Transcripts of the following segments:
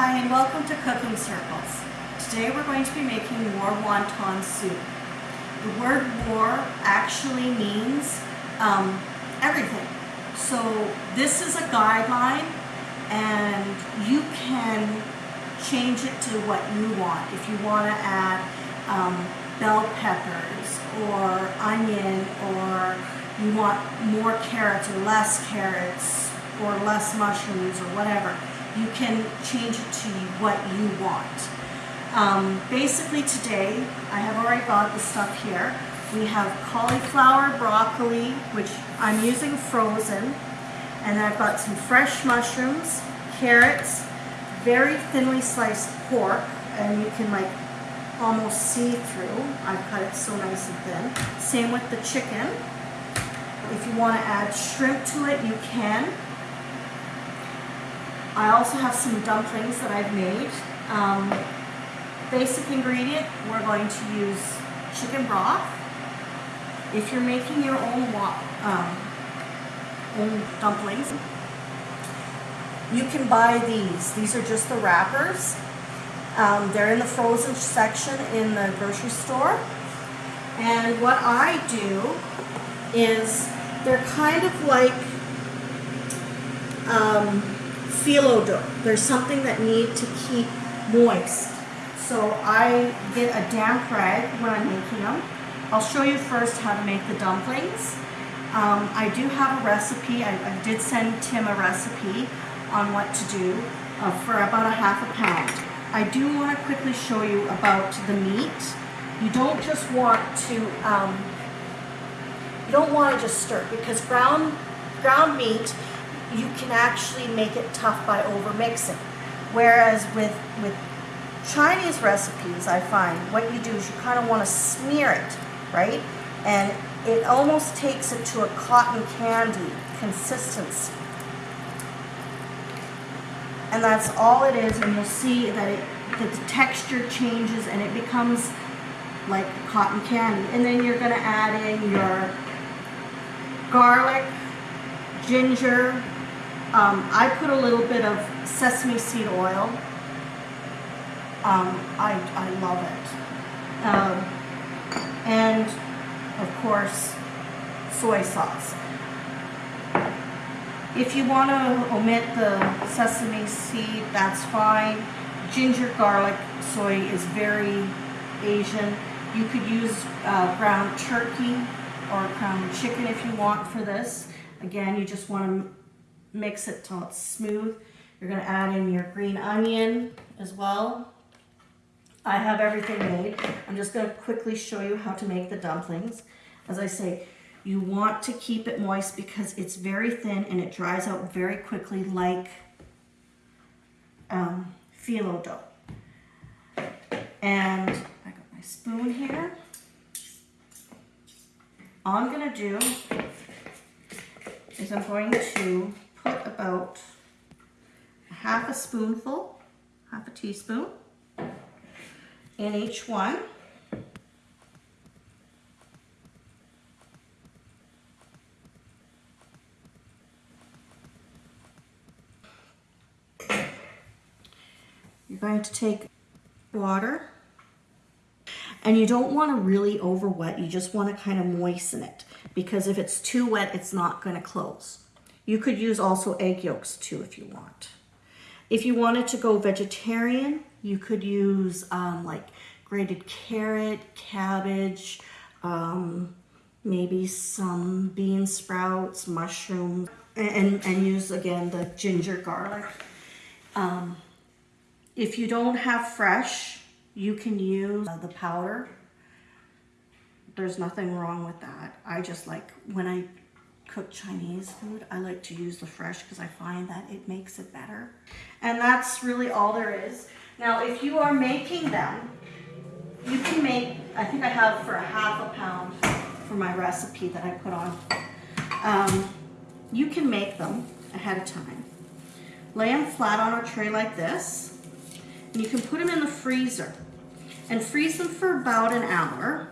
Hi and welcome to Cooking Circles. Today we're going to be making wor wonton soup. The word wor actually means um, everything. So this is a guideline and you can change it to what you want. If you want to add um, bell peppers or onion or you want more carrots or less carrots or less mushrooms or whatever, you can change it to what you want. Um, basically today, I have already got the stuff here. We have cauliflower, broccoli, which I'm using frozen, and I've got some fresh mushrooms, carrots, very thinly sliced pork, and you can like almost see through. I've cut it so nice and thin. Same with the chicken. If you want to add shrimp to it, you can. I also have some dumplings that I've made. Um, basic ingredient, we're going to use chicken broth. If you're making your own, um, own dumplings, you can buy these. These are just the wrappers. Um, they're in the frozen section in the grocery store. And what I do is they're kind of like um, phyllo dough. There's something that need to keep moist. So I get a damp rag when I'm making them. I'll show you first how to make the dumplings. Um, I do have a recipe. I, I did send Tim a recipe on what to do uh, for about a half a pound. I do want to quickly show you about the meat. You don't just want to, um, you don't want to just stir because ground, ground meat, you can actually make it tough by over mixing. Whereas with, with Chinese recipes, I find what you do is you kind of want to smear it, right? And it almost takes it to a cotton candy consistency and that's all it is and you'll see that it that the texture changes and it becomes like cotton candy and then you're going to add in your garlic ginger um, I put a little bit of sesame seed oil um, I, I love it um, and of course soy sauce if you want to omit the sesame seed, that's fine. Ginger, garlic, soy is very Asian. You could use uh, ground turkey or ground chicken if you want for this. Again, you just want to mix it till it's smooth. You're going to add in your green onion as well. I have everything made. I'm just going to quickly show you how to make the dumplings. As I say, you want to keep it moist because it's very thin and it dries out very quickly like um, phyllo dough. And I got my spoon here. All I'm going to do is I'm going to put about half a spoonful, half a teaspoon in each one. You're going to take water and you don't want to really over wet. You just want to kind of moisten it because if it's too wet, it's not going to close. You could use also egg yolks too if you want. If you wanted to go vegetarian, you could use um, like grated carrot, cabbage, um, maybe some bean sprouts, mushrooms, and, and use again the ginger garlic. Um, if you don't have fresh, you can use uh, the powder. There's nothing wrong with that. I just like, when I cook Chinese food, I like to use the fresh because I find that it makes it better. And that's really all there is. Now, if you are making them, you can make, I think I have for a half a pound for my recipe that I put on. Um, you can make them ahead of time. Lay them flat on a tray like this. And you can put them in the freezer and freeze them for about an hour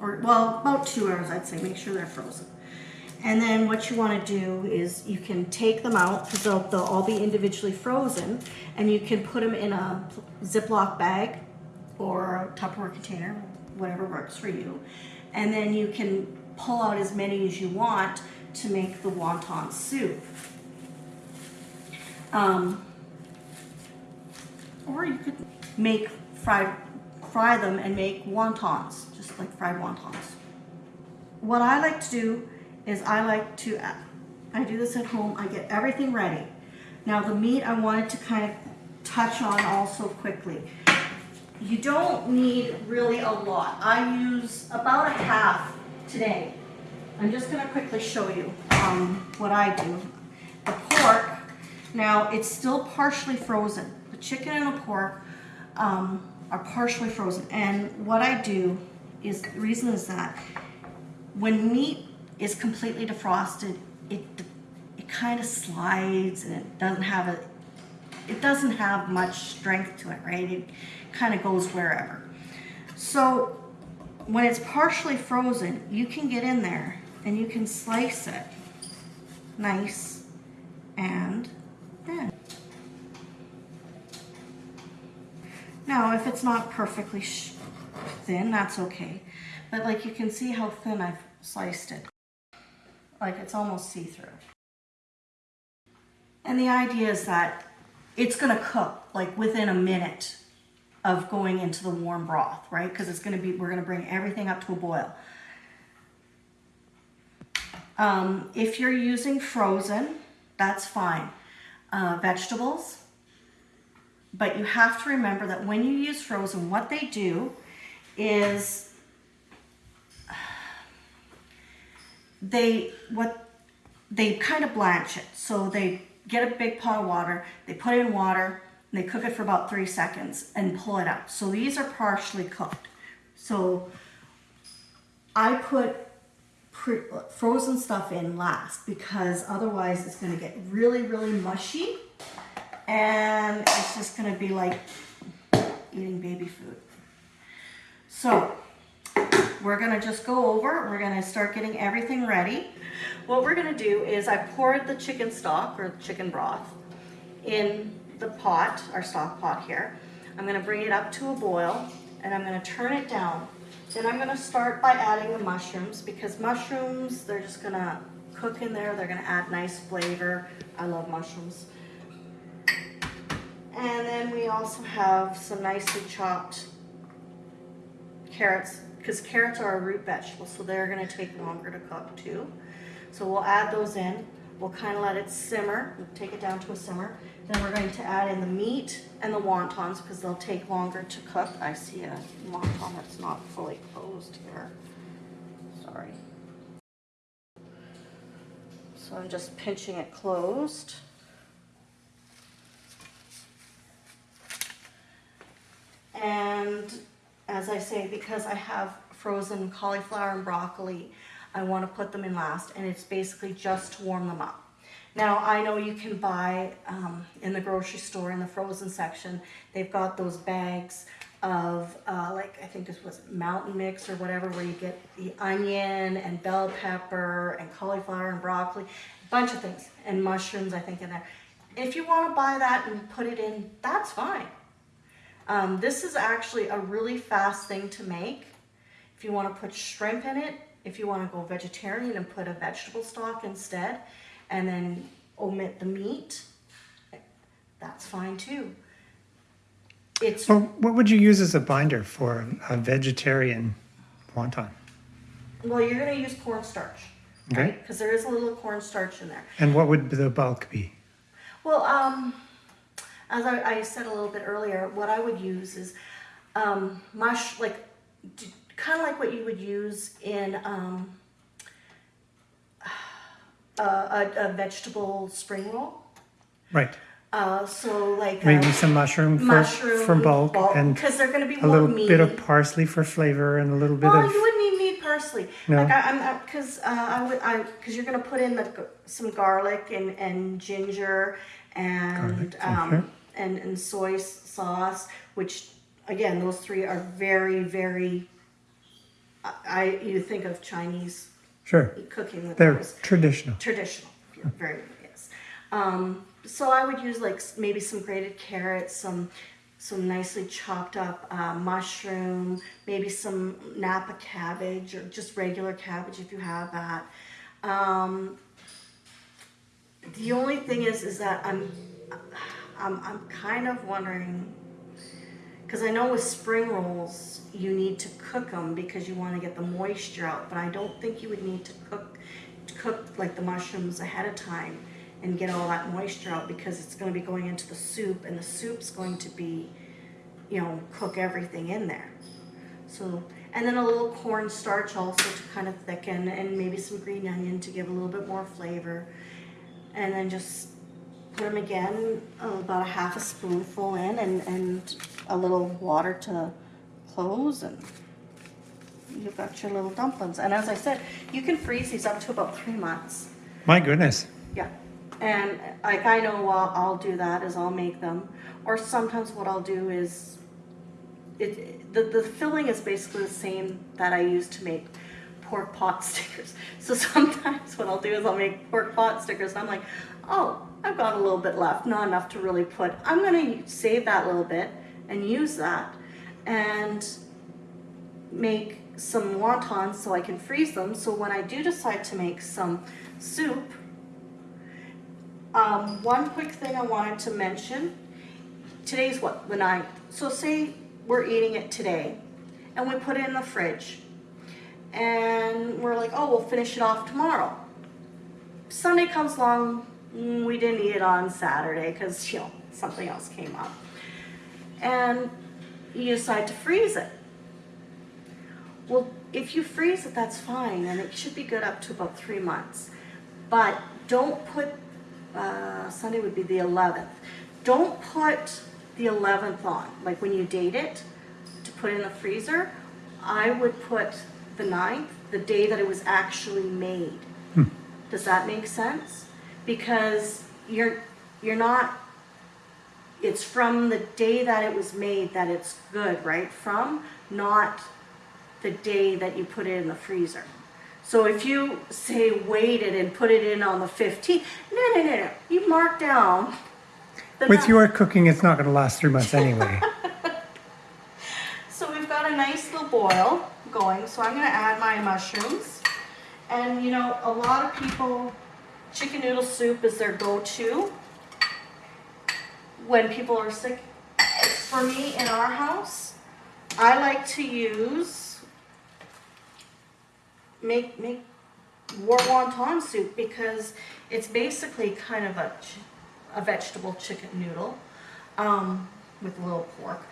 or well about two hours I'd say make sure they're frozen And then what you want to do is you can take them out because they'll, they'll all be individually frozen and you can put them in a Ziploc bag or a Tupperware container, whatever works for you. And then you can pull out as many as you want to make the wonton soup. Um, or you could make fried, fry them and make wontons, just like fried wontons. What I like to do is I like to, I do this at home, I get everything ready. Now the meat I wanted to kind of touch on also quickly. You don't need really a lot. I use about a half today. I'm just gonna quickly show you um, what I do. The pork, now it's still partially frozen. The chicken and the pork um, are partially frozen. And what I do is, the reason is that when meat is completely defrosted, it it kind of slides and it doesn't have a it doesn't have much strength to it, right? It kind of goes wherever. So when it's partially frozen, you can get in there and you can slice it nice and thin. Now, if it's not perfectly thin, that's okay. But like you can see how thin I've sliced it. Like it's almost see-through. And the idea is that it's gonna cook like within a minute of going into the warm broth, right? Because it's gonna be, we're gonna bring everything up to a boil. Um, if you're using frozen, that's fine. Uh, vegetables, but you have to remember that when you use frozen, what they do is they what they kind of blanch it. So they get a big pot of water, they put in water, and they cook it for about three seconds and pull it out. So these are partially cooked. So I put frozen stuff in last because otherwise it's going to get really, really mushy and it's just going to be like eating baby food. So we're gonna just go over, we're gonna start getting everything ready. What we're gonna do is I poured the chicken stock or chicken broth in the pot, our stock pot here. I'm gonna bring it up to a boil and I'm gonna turn it down. Then I'm gonna start by adding the mushrooms because mushrooms, they're just gonna cook in there. They're gonna add nice flavor. I love mushrooms. And then we also have some nicely chopped carrots because carrots are a root vegetable, so they're gonna take longer to cook too. So we'll add those in. We'll kind of let it simmer, we'll take it down to a simmer. Then we're going to add in the meat and the wontons because they'll take longer to cook. I see a wonton that's not fully closed here. Sorry. So I'm just pinching it closed. And as I say, because I have frozen cauliflower and broccoli, I want to put them in last and it's basically just to warm them up. Now I know you can buy um, in the grocery store in the frozen section, they've got those bags of uh, like I think this was mountain mix or whatever where you get the onion and bell pepper and cauliflower and broccoli, a bunch of things and mushrooms I think in there. If you want to buy that and put it in, that's fine. Um, this is actually a really fast thing to make. If you want to put shrimp in it, if you want to go vegetarian and put a vegetable stock instead, and then omit the meat, that's fine too. It's well, what would you use as a binder for a vegetarian wonton? Well, you're going to use cornstarch, okay? right? Because there is a little cornstarch in there. And what would the bulk be? Well, um, as I, I, said a little bit earlier, what I would use is um, mush, like kind of like what you would use in um, a, a, a, vegetable spring roll. Right. Uh, so like maybe uh, some mushroom for, mushroom for bulk, bulk and because they're going to be a little meaty. bit of parsley for flavor and a little bit well, of. you wouldn't need, need parsley. No. Like I, am because uh, I would I because you're going to put in the, some garlic and and ginger and um, and, and soy sauce, which again, those three are very, very, I, you think of Chinese Sure. cooking with They're those traditional. traditional, yeah, very yes. Um, so I would use like maybe some grated carrots, some some nicely chopped up uh, mushroom, maybe some Napa cabbage or just regular cabbage if you have that. Um, the only thing is, is that I'm, I'm, I'm kind of wondering, because I know with spring rolls you need to cook them because you want to get the moisture out, but I don't think you would need to cook, cook like the mushrooms ahead of time and get all that moisture out because it's going to be going into the soup and the soup's going to be, you know, cook everything in there. So, and then a little cornstarch also to kind of thicken, and maybe some green onion to give a little bit more flavor. And then just put them again, uh, about a half a spoonful in, and, and a little water to close, and you've got your little dumplings. And as I said, you can freeze these up to about three months. My goodness. Yeah, and like I know I'll, I'll do that is I'll make them, or sometimes what I'll do is, it the the filling is basically the same that I use to make pork pot stickers. So sometimes what I'll do is I'll make pork pot stickers, and I'm like, oh, I've got a little bit left, not enough to really put. I'm gonna save that little bit and use that, and make some wontons so I can freeze them. So when I do decide to make some soup, um, one quick thing I wanted to mention. Today's what, the ninth. So say we're eating it today and we put it in the fridge and we're like, oh, we'll finish it off tomorrow. Sunday comes along, we didn't eat it on Saturday because, you know, something else came up. And you decide to freeze it. Well, if you freeze it, that's fine, and it should be good up to about three months. But don't put, uh, Sunday would be the 11th. Don't put the 11th on, like when you date it, to put in the freezer. I would put the 9th, the day that it was actually made. Does that make sense? Because you're, you're not it's from the day that it was made that it's good, right? From, not the day that you put it in the freezer. So if you say waited and put it in on the 15th, no, no, no, no. You mark down. With your cooking, it's not going to last three months anyway. So we've got a nice little boil going. So I'm going to add my mushrooms. And you know, a lot of people, chicken noodle soup is their go-to when people are sick. For me, in our house, I like to use make make wor wonton soup because it's basically kind of a a vegetable chicken noodle um, with a little pork.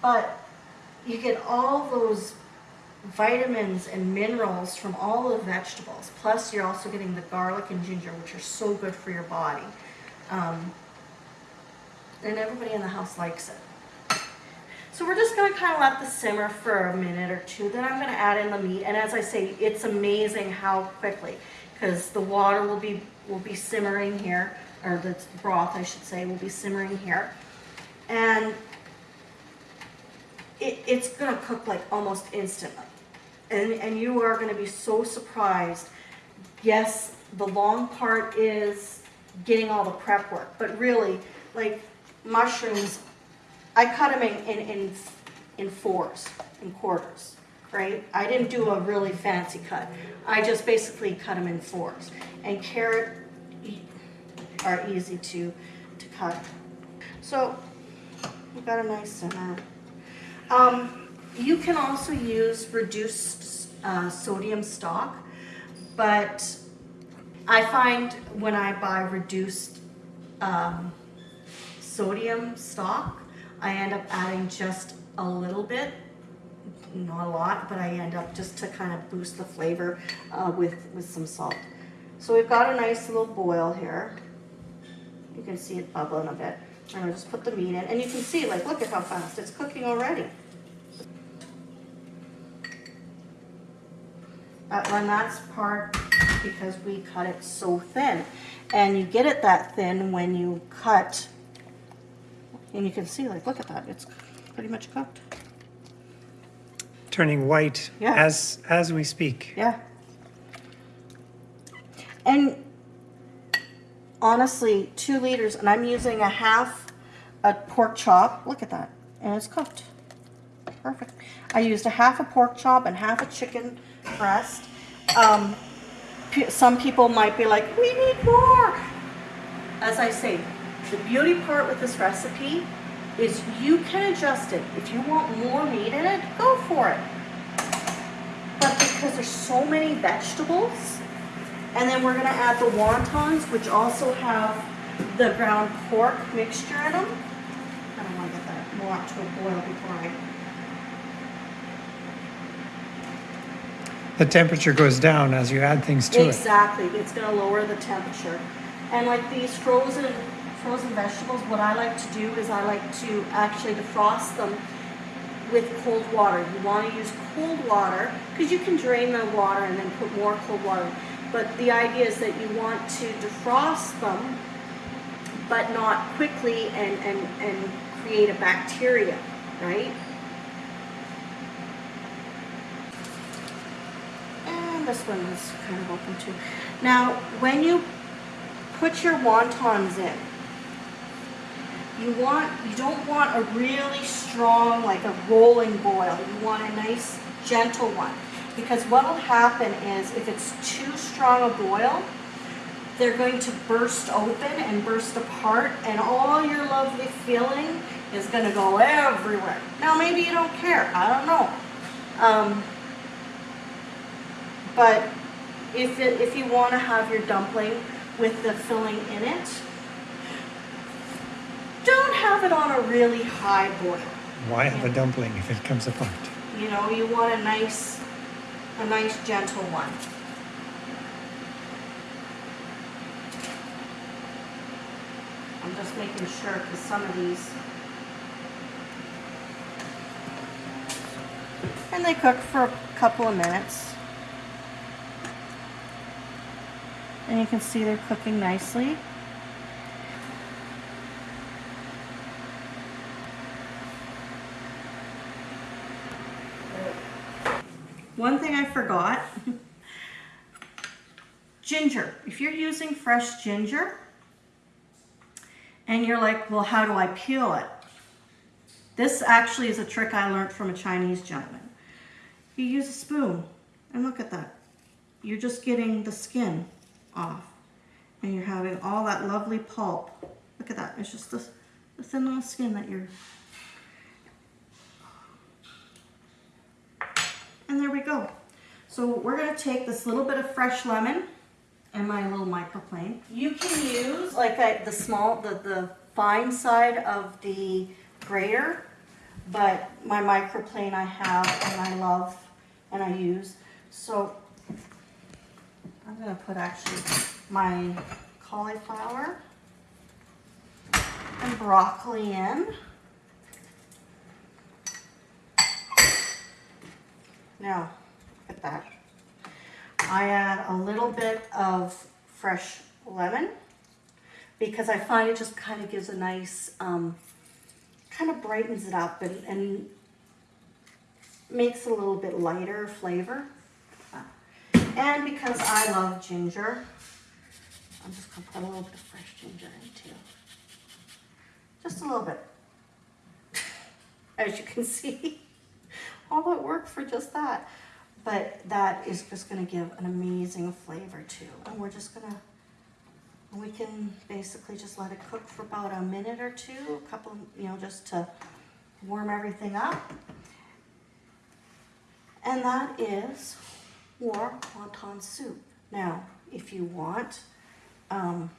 But you get all those vitamins and minerals from all the vegetables. Plus, you're also getting the garlic and ginger, which are so good for your body. Um, and everybody in the house likes it. So we're just gonna kind of let this simmer for a minute or two. Then I'm gonna add in the meat. And as I say, it's amazing how quickly, because the water will be will be simmering here, or the broth, I should say, will be simmering here, and it, it's gonna cook like almost instantly. And, and you are gonna be so surprised. Yes, the long part is getting all the prep work, but really, like mushrooms, I cut them in, in, in, in fours, in quarters, right? I didn't do a really fancy cut. I just basically cut them in fours. And carrot are easy to, to cut. So, we've got a nice simmer. Um, you can also use reduced uh, sodium stock, but I find when I buy reduced um, sodium stock, I end up adding just a little bit, not a lot, but I end up just to kind of boost the flavor uh, with, with some salt. So we've got a nice little boil here. You can see it bubbling a bit. And I'll just put the meat in, and you can see, like, look at how fast it's cooking already. And that's part because we cut it so thin. And you get it that thin when you cut, and you can see, like, look at that, it's pretty much cooked. turning white Yeah. as as we speak. Yeah. And honestly, two liters, and I'm using a half a pork chop. Look at that. And it's cooked. Perfect. I used a half a pork chop and half a chicken breast. Um, some people might be like, we need more. As I say, the beauty part with this recipe is you can adjust it. If you want more meat in it, go for it. But because there's so many vegetables, and then we're gonna add the wontons, which also have the ground pork mixture in them. I don't wanna get that more to a boil before I, The temperature goes down as you add things to it. exactly, it's gonna lower the temperature. And like these frozen, frozen vegetables, what I like to do is I like to actually defrost them with cold water. You want to use cold water because you can drain the water and then put more cold water. But the idea is that you want to defrost them, but not quickly and, and, and create a bacteria, right? This one is kind of open too. Now, when you put your wontons in, you want you don't want a really strong like a rolling boil. You want a nice gentle one. Because what will happen is if it's too strong a boil they're going to burst open and burst apart and all your lovely filling is going to go everywhere. Now maybe you don't care. I don't know. Um, but if, it, if you want to have your dumpling with the filling in it don't have it on a really high boil. Why have a dumpling if it comes apart? You know, you want a nice, a nice gentle one. I'm just making sure because some of these. And they cook for a couple of minutes. And you can see they're cooking nicely. One thing I forgot. ginger. If you're using fresh ginger and you're like, well, how do I peel it? This actually is a trick I learned from a Chinese gentleman. You use a spoon and look at that. You're just getting the skin off and you're having all that lovely pulp. Look at that. It's just the, the thin little skin that you're And there we go. So we're gonna take this little bit of fresh lemon and my little microplane. You can use like I, the small, the, the fine side of the grater, but my microplane I have and I love and I use. So I'm gonna put actually my cauliflower and broccoli in. Now, look at that. I add a little bit of fresh lemon because I find it just kind of gives a nice, um, kind of brightens it up and, and makes it a little bit lighter flavor. And because I love ginger, I'm just gonna put a little bit of fresh ginger in too. Just a little bit. As you can see all that work for just that. But that is just gonna give an amazing flavor too. And we're just gonna, we can basically just let it cook for about a minute or two, a couple, you know, just to warm everything up. And that is wor wonton soup. Now, if you want, um,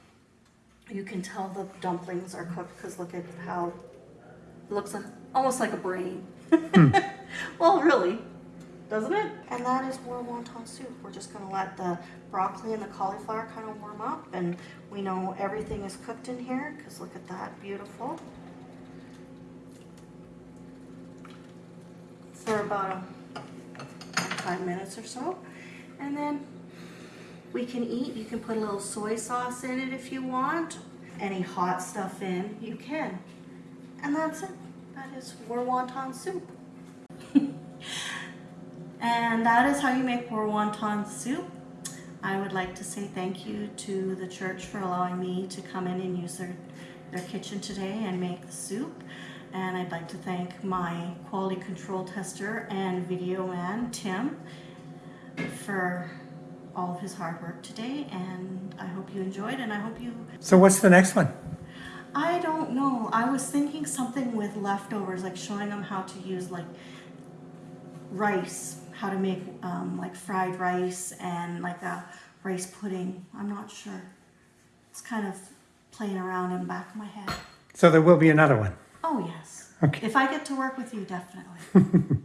you can tell the dumplings are cooked because look at how it looks like, almost like a brain. well, really, doesn't it? And that is more wonton soup. We're just gonna let the broccoli and the cauliflower kind of warm up and we know everything is cooked in here because look at that, beautiful. For about a, five minutes or so. And then we can eat. You can put a little soy sauce in it if you want. Any hot stuff in, you can. And that's it. That is wor wonton soup. And that is how you make poor wonton soup. I would like to say thank you to the church for allowing me to come in and use their, their kitchen today and make the soup. And I'd like to thank my quality control tester and video man, Tim, for all of his hard work today. And I hope you enjoyed and I hope you So what's the next one? I don't know. I was thinking something with leftovers, like showing them how to use like rice, how to make um, like fried rice and like a rice pudding. I'm not sure. It's kind of playing around in the back of my head. So there will be another one. Oh yes. Okay. If I get to work with you, definitely.